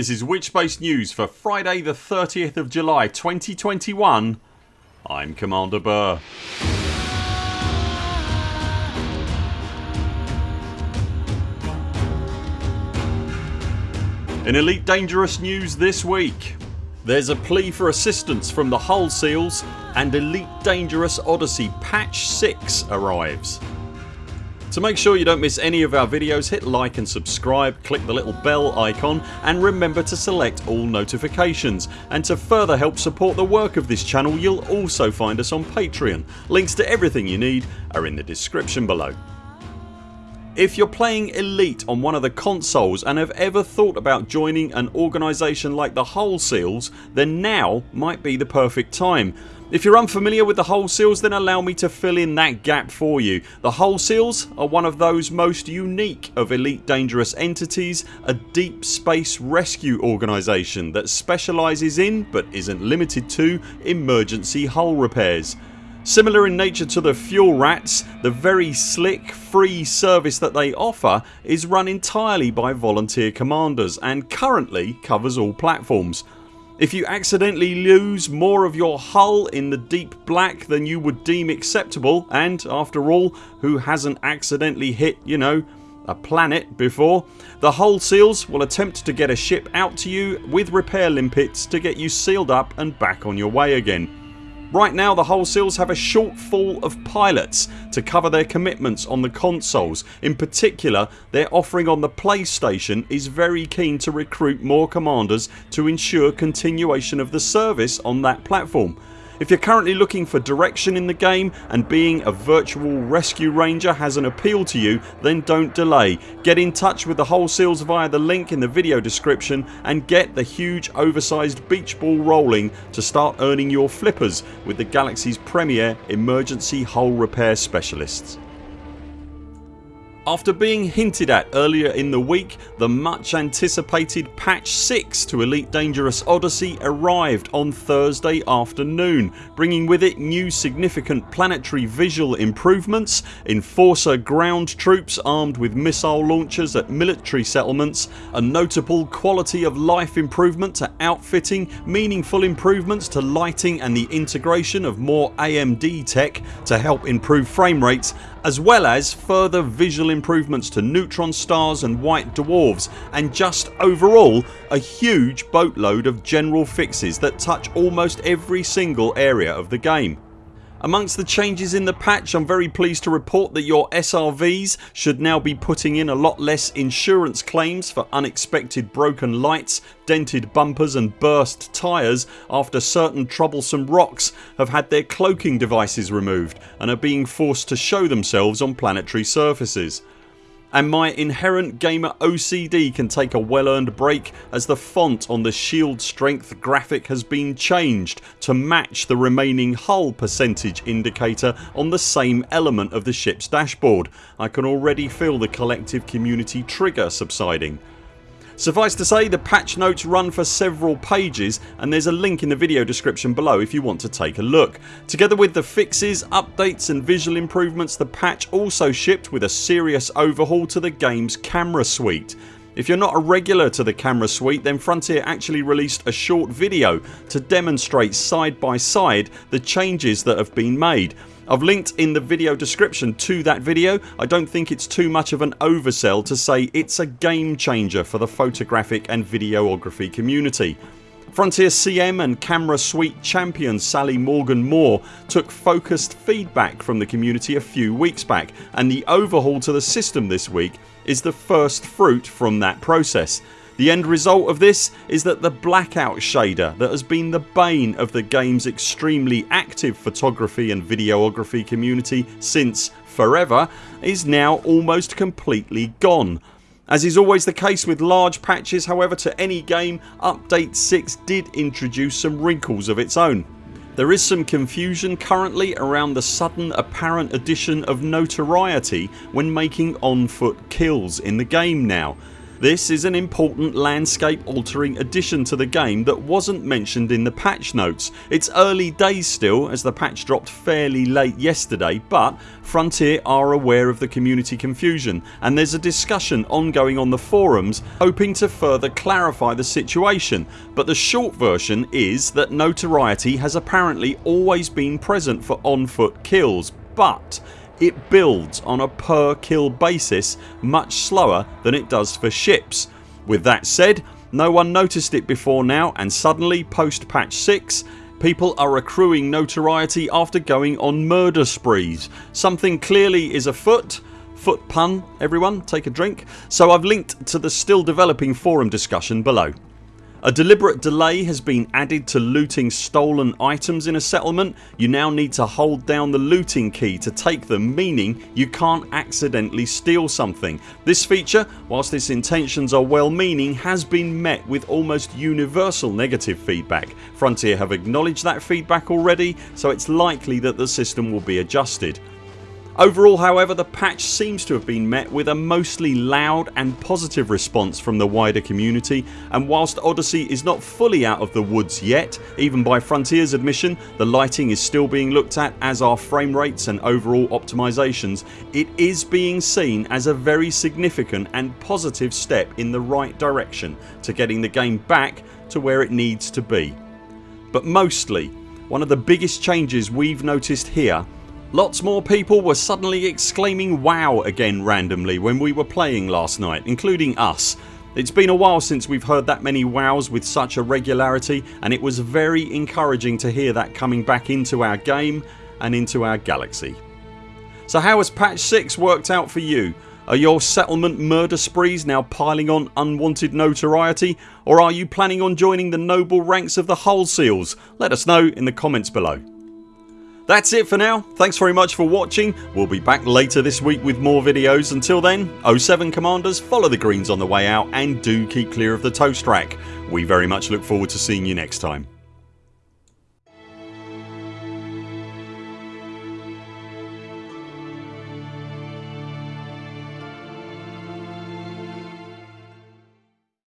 This is Witchbase News for Friday the 30th of July 2021 I'm Commander Burr. In Elite Dangerous news this week there's a plea for assistance from the Hull Seals and Elite Dangerous Odyssey Patch 6 arrives. To make sure you don't miss any of our videos hit like and subscribe, click the little bell icon and remember to select all notifications and to further help support the work of this channel you'll also find us on Patreon. Links to everything you need are in the description below. If you're playing Elite on one of the consoles and have ever thought about joining an organisation like the Hull Seals then now might be the perfect time. If you're unfamiliar with the Hull Seals then allow me to fill in that gap for you. The Hull Seals are one of those most unique of Elite Dangerous entities, a deep space rescue organisation that specialises in, but isn't limited to, emergency hull repairs. Similar in nature to the Fuel Rats, the very slick free service that they offer is run entirely by volunteer commanders and currently covers all platforms. If you accidentally lose more of your hull in the deep black than you would deem acceptable and after all who hasn't accidentally hit you know a planet before the hull seals will attempt to get a ship out to you with repair limpets to get you sealed up and back on your way again. Right now the Hull Seals have a shortfall of pilots to cover their commitments on the consoles. In particular their offering on the PlayStation is very keen to recruit more commanders to ensure continuation of the service on that platform. If you're currently looking for direction in the game and being a virtual rescue ranger has an appeal to you then don't delay. Get in touch with the Hull Seals via the link in the video description and get the huge oversized beach ball rolling to start earning your flippers with the Galaxy's premier emergency hull repair specialists. After being hinted at earlier in the week the much anticipated patch 6 to Elite Dangerous Odyssey arrived on Thursday afternoon bringing with it new significant planetary visual improvements, enforcer ground troops armed with missile launchers at military settlements, a notable quality of life improvement to outfitting, meaningful improvements to lighting and the integration of more AMD tech to help improve frame rates as well as further visual improvements to neutron stars and white dwarfs and just overall a huge boatload of general fixes that touch almost every single area of the game. Amongst the changes in the patch I'm very pleased to report that your SRVs should now be putting in a lot less insurance claims for unexpected broken lights, dented bumpers and burst tyres after certain troublesome rocks have had their cloaking devices removed and are being forced to show themselves on planetary surfaces and my inherent gamer OCD can take a well earned break as the font on the shield strength graphic has been changed to match the remaining hull percentage indicator on the same element of the ships dashboard. I can already feel the collective community trigger subsiding. Suffice to say the patch notes run for several pages and there's a link in the video description below if you want to take a look. Together with the fixes, updates and visual improvements the patch also shipped with a serious overhaul to the games camera suite. If you're not a regular to the camera suite then Frontier actually released a short video to demonstrate side by side the changes that have been made I've linked in the video description to that video. I don't think it's too much of an oversell to say it's a game changer for the photographic and videography community. Frontier CM and camera suite champion Sally Morgan Moore took focused feedback from the community a few weeks back and the overhaul to the system this week is the first fruit from that process. The end result of this is that the blackout shader that has been the bane of the games extremely active photography and videography community since forever is now almost completely gone. As is always the case with large patches however to any game update 6 did introduce some wrinkles of its own. There is some confusion currently around the sudden apparent addition of notoriety when making on foot kills in the game now This is an important landscape altering addition to the game that wasn't mentioned in the patch notes. It's early days still as the patch dropped fairly late yesterday but Frontier are aware of the community confusion and there's a discussion ongoing on the forums hoping to further clarify the situation but the short version is that notoriety has apparently always been present for on foot kills but it builds on a per kill basis much slower than it does for ships. With that said no one noticed it before now and suddenly post patch 6 people are accruing notoriety after going on murder sprees. Something clearly is afoot foot pun everyone take a drink so I've linked to the still developing forum discussion below. A deliberate delay has been added to looting stolen items in a settlement. You now need to hold down the looting key to take them meaning you can't accidentally steal something. This feature whilst its intentions are well meaning has been met with almost universal negative feedback. Frontier have acknowledged that feedback already so it's likely that the system will be adjusted. Overall however the patch seems to have been met with a mostly loud and positive response from the wider community and whilst Odyssey is not fully out of the woods yet even by Frontiers admission the lighting is still being looked at as are frame rates and overall optimisations it is being seen as a very significant and positive step in the right direction to getting the game back to where it needs to be. But mostly one of the biggest changes we've noticed here Lots more people were suddenly exclaiming wow again randomly when we were playing last night including us. It's been a while since we've heard that many wows with such a regularity and it was very encouraging to hear that coming back into our game and into our galaxy. So how has patch 6 worked out for you? Are your settlement murder sprees now piling on unwanted notoriety or are you planning on joining the noble ranks of the Hull Seals? Let us know in the comments below. That's it for now. Thanks very much for watching. We'll be back later this week with more videos. Until then 0 7 CMDRs follow the greens on the way out and do keep clear of the toast rack. We very much look forward to seeing you next time.